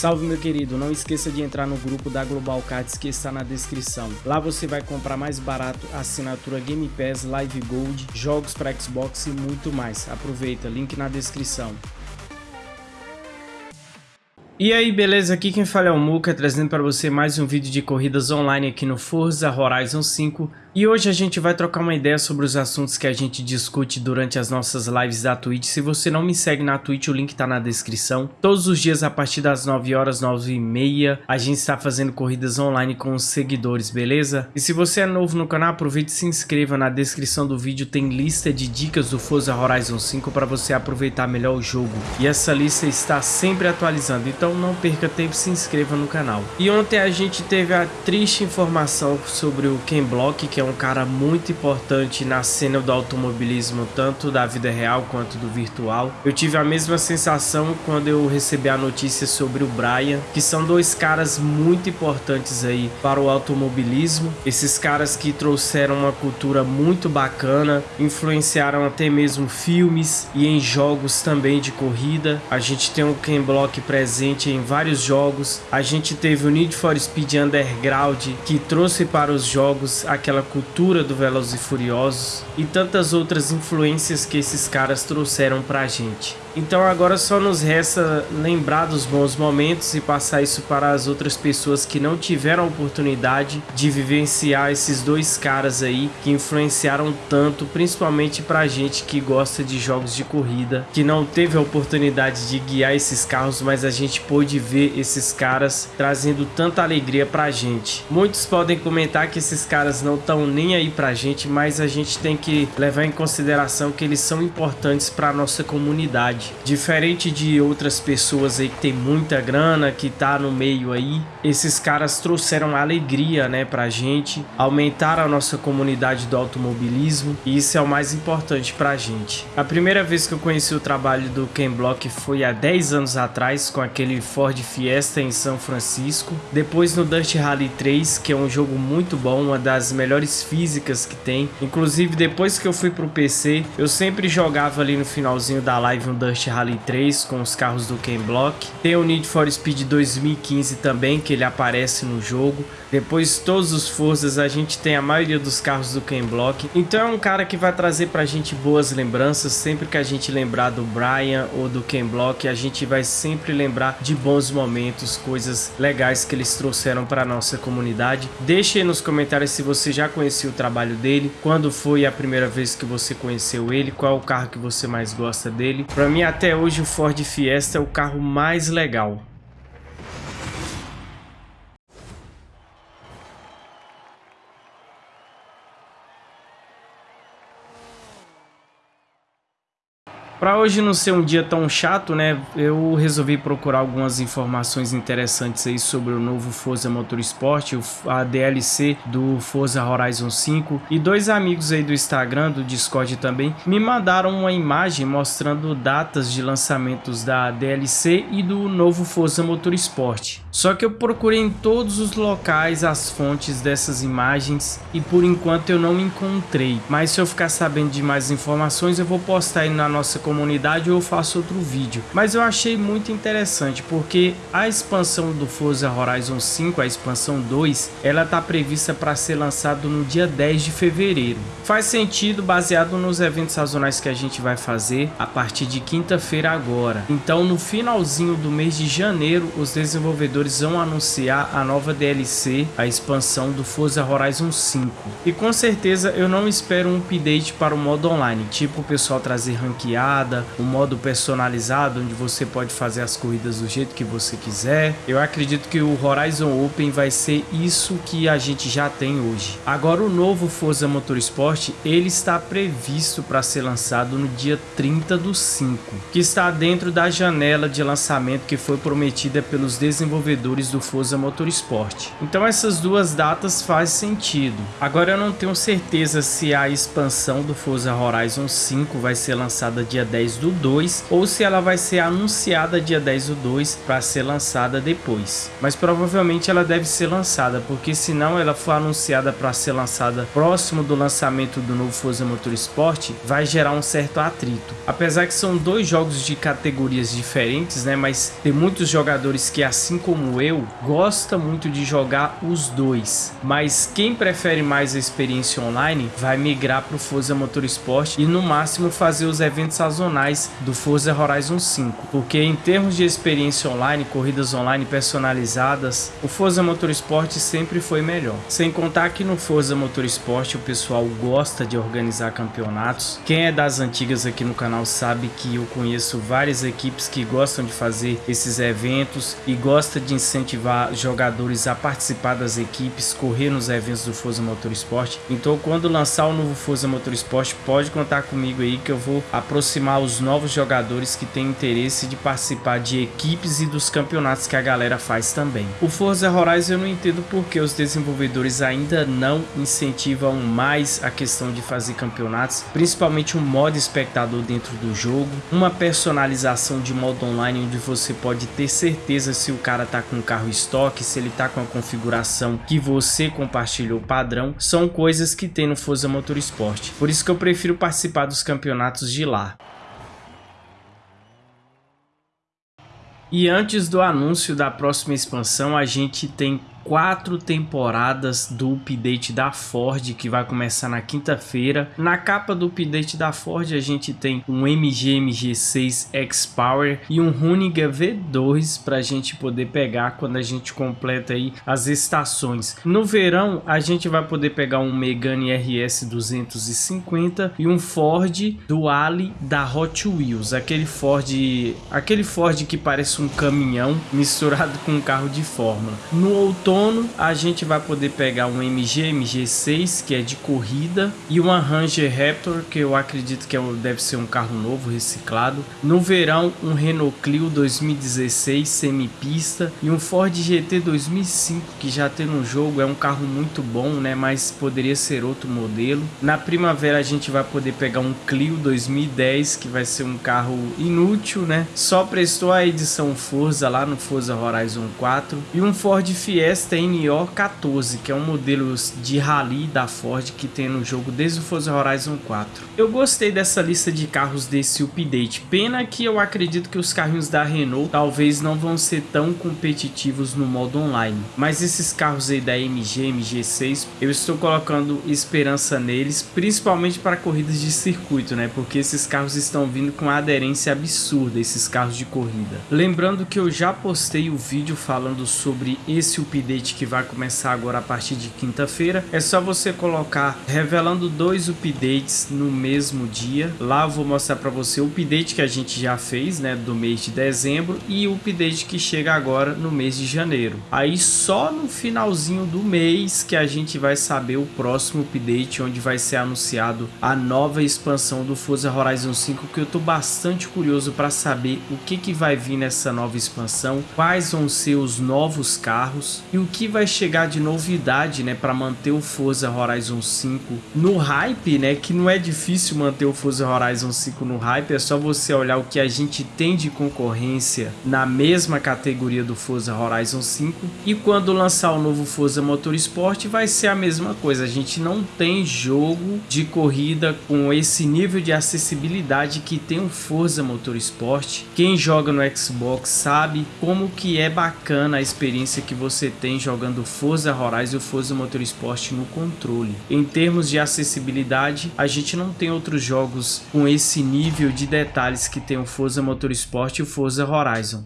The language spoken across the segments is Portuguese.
Salve meu querido, não esqueça de entrar no grupo da Global Cards que está na descrição. Lá você vai comprar mais barato assinatura Game Pass, Live Gold, jogos para Xbox e muito mais. Aproveita, link na descrição. E aí, beleza? Aqui quem fala é o Muka, trazendo para você mais um vídeo de corridas online aqui no Forza Horizon 5. E hoje a gente vai trocar uma ideia sobre os assuntos que a gente discute durante as nossas lives da Twitch. Se você não me segue na Twitch, o link tá na descrição. Todos os dias a partir das 9 horas, 9 e meia, a gente está fazendo corridas online com os seguidores, beleza? E se você é novo no canal, aproveite e se inscreva. Na descrição do vídeo tem lista de dicas do Forza Horizon 5 para você aproveitar melhor o jogo. E essa lista está sempre atualizando, então não perca tempo e se inscreva no canal. E ontem a gente teve a triste informação sobre o Ken Block, que é um cara muito importante na cena do automobilismo, tanto da vida real quanto do virtual. Eu tive a mesma sensação quando eu recebi a notícia sobre o Brian, que são dois caras muito importantes aí para o automobilismo. Esses caras que trouxeram uma cultura muito bacana, influenciaram até mesmo filmes e em jogos também de corrida. A gente tem o Ken Block presente em vários jogos. A gente teve o Need for Speed Underground, que trouxe para os jogos aquela cultura do Velozes e Furiosos e tantas outras influências que esses caras trouxeram pra gente. Então agora só nos resta lembrar dos bons momentos e passar isso para as outras pessoas que não tiveram a oportunidade de vivenciar esses dois caras aí que influenciaram tanto, principalmente pra gente que gosta de jogos de corrida, que não teve a oportunidade de guiar esses carros, mas a gente pôde ver esses caras trazendo tanta alegria pra gente. Muitos podem comentar que esses caras não estão nem aí pra gente, mas a gente tem que levar em consideração que eles são importantes para nossa comunidade verdade. Diferente de outras pessoas aí que tem muita grana, que tá no meio aí, esses caras trouxeram alegria, né, pra gente, aumentaram a nossa comunidade do automobilismo e isso é o mais importante pra gente. A primeira vez que eu conheci o trabalho do Ken Block foi há 10 anos atrás com aquele Ford Fiesta em São Francisco, depois no Dust Rally 3, que é um jogo muito bom, uma das melhores físicas que tem. Inclusive depois que eu fui pro PC, eu sempre jogava ali no finalzinho da live um Dust Dust Rally 3 com os carros do Ken Block. Tem o Need for Speed 2015 também, que ele aparece no jogo. Depois todos os Forzas a gente tem a maioria dos carros do Ken Block. Então é um cara que vai trazer pra gente boas lembranças. Sempre que a gente lembrar do Brian ou do Ken Block, a gente vai sempre lembrar de bons momentos, coisas legais que eles trouxeram pra nossa comunidade. Deixe aí nos comentários se você já conhecia o trabalho dele, quando foi a primeira vez que você conheceu ele, qual o carro que você mais gosta dele. Pra mim até hoje o Ford Fiesta é o carro mais legal. Para hoje não ser um dia tão chato, né, eu resolvi procurar algumas informações interessantes aí sobre o novo Forza Motorsport, a DLC do Forza Horizon 5 e dois amigos aí do Instagram, do Discord também, me mandaram uma imagem mostrando datas de lançamentos da DLC e do novo Forza Motorsport. Só que eu procurei em todos os locais as fontes dessas imagens e por enquanto eu não encontrei, mas se eu ficar sabendo de mais informações eu vou postar aí na nossa comunidade ou eu faço outro vídeo. Mas eu achei muito interessante porque a expansão do Forza Horizon 5, a expansão 2, ela está prevista para ser lançado no dia 10 de fevereiro. Faz sentido baseado nos eventos sazonais que a gente vai fazer a partir de quinta-feira agora. Então no finalzinho do mês de janeiro os desenvolvedores vão anunciar a nova DLC, a expansão do Forza Horizon 5. E com certeza eu não espero um update para o modo online, tipo o pessoal trazer ranqueado um modo personalizado onde você pode fazer as corridas do jeito que você quiser. Eu acredito que o Horizon Open vai ser isso que a gente já tem hoje. Agora o novo Forza Motorsport, ele está previsto para ser lançado no dia 30 do 5, que está dentro da janela de lançamento que foi prometida pelos desenvolvedores do Forza Motorsport. Então essas duas datas fazem sentido. Agora eu não tenho certeza se a expansão do Forza Horizon 5 vai ser lançada dia 10 do 2 ou se ela vai ser anunciada dia 10 do 2 para ser lançada depois. Mas provavelmente ela deve ser lançada, porque se não ela for anunciada para ser lançada próximo do lançamento do novo Forza Motorsport, vai gerar um certo atrito. Apesar que são dois jogos de categorias diferentes, né, mas tem muitos jogadores que assim como eu, gosta muito de jogar os dois. Mas quem prefere mais a experiência online vai migrar para o Forza Motorsport e no máximo fazer os eventos sazonais do Forza Horizon 5, porque em termos de experiência online, corridas online personalizadas, o Forza Motorsport sempre foi melhor. Sem contar que no Forza Motorsport o pessoal gosta de organizar campeonatos. Quem é das antigas aqui no canal sabe que eu conheço várias equipes que gostam de fazer esses eventos e gosta de incentivar jogadores a participar das equipes, correr nos eventos do Forza Motorsport. Então quando lançar o novo Forza Motorsport, pode contar comigo aí que eu vou aproximar os novos jogadores que têm interesse de participar de equipes e dos campeonatos que a galera faz também. O Forza Horizon eu não entendo porque os desenvolvedores ainda não incentivam mais a questão de fazer campeonatos, principalmente um modo espectador dentro do jogo, uma personalização de modo online onde você pode ter certeza se o cara tá com o carro estoque, se ele tá com a configuração que você compartilhou padrão, são coisas que tem no Forza Motorsport. Por isso que eu prefiro participar dos campeonatos de lá. E antes do anúncio da próxima expansão, a gente tem quatro temporadas do update da Ford que vai começar na quinta-feira. Na capa do update da Ford a gente tem um MG MG6 X-Power e um Runiga V2 para a gente poder pegar quando a gente completa aí as estações. No verão a gente vai poder pegar um Megane RS 250 e um Ford Duale da Hot Wheels, aquele Ford, aquele Ford que parece um caminhão misturado com um carro de fórmula. No outono outono a gente vai poder pegar um MG MG6 que é de corrida e uma Ranger Raptor que eu acredito que é deve ser um carro novo reciclado. No verão um Renault Clio 2016 semipista e um Ford GT 2005 que já tem no jogo é um carro muito bom, né? Mas poderia ser outro modelo. Na primavera a gente vai poder pegar um Clio 2010 que vai ser um carro inútil, né? Só prestou a edição Forza lá no Forza Horizon 4 e um Ford Fiesta Fiesta NO 14, que é um modelo de rally da Ford que tem no jogo desde o Forza Horizon 4. Eu gostei dessa lista de carros desse update, pena que eu acredito que os carrinhos da Renault talvez não vão ser tão competitivos no modo online, mas esses carros aí da MG, MG6, eu estou colocando esperança neles, principalmente para corridas de circuito, né, porque esses carros estão vindo com aderência absurda, esses carros de corrida. Lembrando que eu já postei o vídeo falando sobre esse update update que vai começar agora a partir de quinta-feira. É só você colocar revelando dois updates no mesmo dia. Lá eu vou mostrar para você o update que a gente já fez, né, do mês de dezembro e o update que chega agora no mês de janeiro. Aí só no finalzinho do mês que a gente vai saber o próximo update onde vai ser anunciado a nova expansão do Forza Horizon 5 que eu tô bastante curioso para saber o que que vai vir nessa nova expansão, quais vão ser os novos carros e o que vai chegar de novidade, né, para manter o Forza Horizon 5 no hype, né, que não é difícil manter o Forza Horizon 5 no hype, é só você olhar o que a gente tem de concorrência na mesma categoria do Forza Horizon 5 e quando lançar o novo Forza Motorsport vai ser a mesma coisa, a gente não tem jogo de corrida com esse nível de acessibilidade que tem o Forza Motorsport. Quem joga no Xbox sabe como que é bacana a experiência que você tem jogando Forza Horizon e Forza Motorsport no controle. Em termos de acessibilidade, a gente não tem outros jogos com esse nível de detalhes que tem o Forza Motorsport e o Forza Horizon.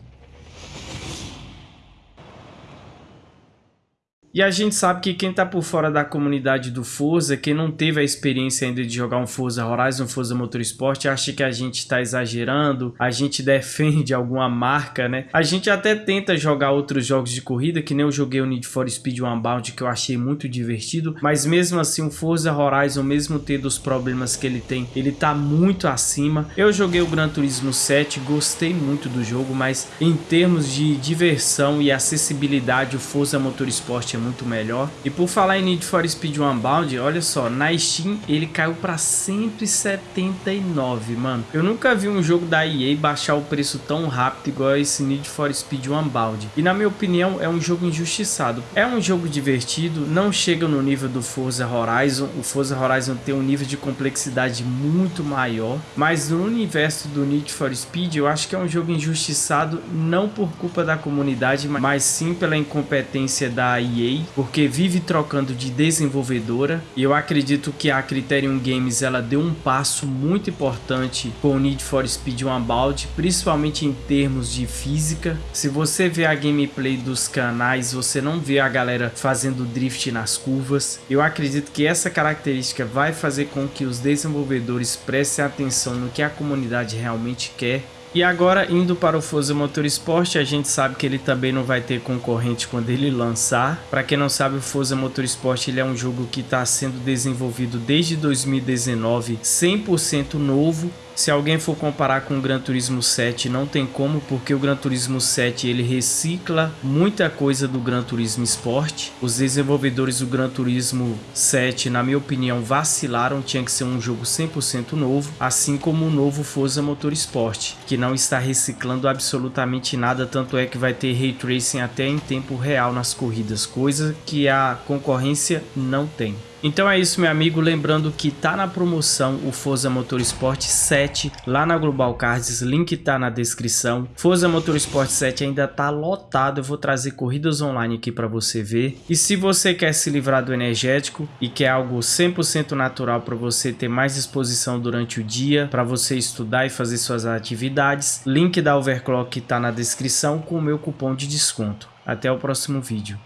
E a gente sabe que quem tá por fora da comunidade do Forza, quem não teve a experiência ainda de jogar um Forza Horizon, Forza Motorsport, acha que a gente tá exagerando, a gente defende alguma marca, né? A gente até tenta jogar outros jogos de corrida, que nem eu joguei o Need for Speed Unbound, que eu achei muito divertido, mas mesmo assim o Forza Horizon, mesmo tendo os problemas que ele tem, ele tá muito acima. Eu joguei o Gran Turismo 7, gostei muito do jogo, mas em termos de diversão e acessibilidade, o Forza Motorsport é muito melhor. E por falar em Need for Speed Unbound, olha só, na Steam ele caiu para 179, mano. Eu nunca vi um jogo da EA baixar o preço tão rápido igual esse Need for Speed Unbound. E na minha opinião é um jogo injustiçado. É um jogo divertido, não chega no nível do Forza Horizon. O Forza Horizon tem um nível de complexidade muito maior, mas no universo do Need for Speed eu acho que é um jogo injustiçado não por culpa da comunidade, mas sim pela incompetência da EA, porque vive trocando de desenvolvedora e eu acredito que a Criterion Games ela deu um passo muito importante com o Need for Speed Unbound, principalmente em termos de física. Se você vê a gameplay dos canais, você não vê a galera fazendo drift nas curvas. Eu acredito que essa característica vai fazer com que os desenvolvedores prestem atenção no que a comunidade realmente quer e agora, indo para o Forza Motorsport, a gente sabe que ele também não vai ter concorrente quando ele lançar. Para quem não sabe, o Forza Motorsport ele é um jogo que está sendo desenvolvido desde 2019, 100% novo. Se alguém for comparar com o Gran Turismo 7, não tem como, porque o Gran Turismo 7 ele recicla muita coisa do Gran Turismo Sport. Os desenvolvedores do Gran Turismo 7, na minha opinião, vacilaram, tinha que ser um jogo 100% novo, assim como o novo Forza Motorsport, que não está reciclando absolutamente nada, tanto é que vai ter Ray Tracing até em tempo real nas corridas, coisa que a concorrência não tem. Então é isso, meu amigo. Lembrando que tá na promoção o Forza Motorsport 7 lá na Global Cards. Link tá na descrição. Forza Motorsport 7 ainda tá lotado. Eu vou trazer corridas online aqui para você ver. E se você quer se livrar do energético e quer algo 100% natural para você ter mais disposição durante o dia, para você estudar e fazer suas atividades, link da Overclock tá na descrição com o meu cupom de desconto. Até o próximo vídeo.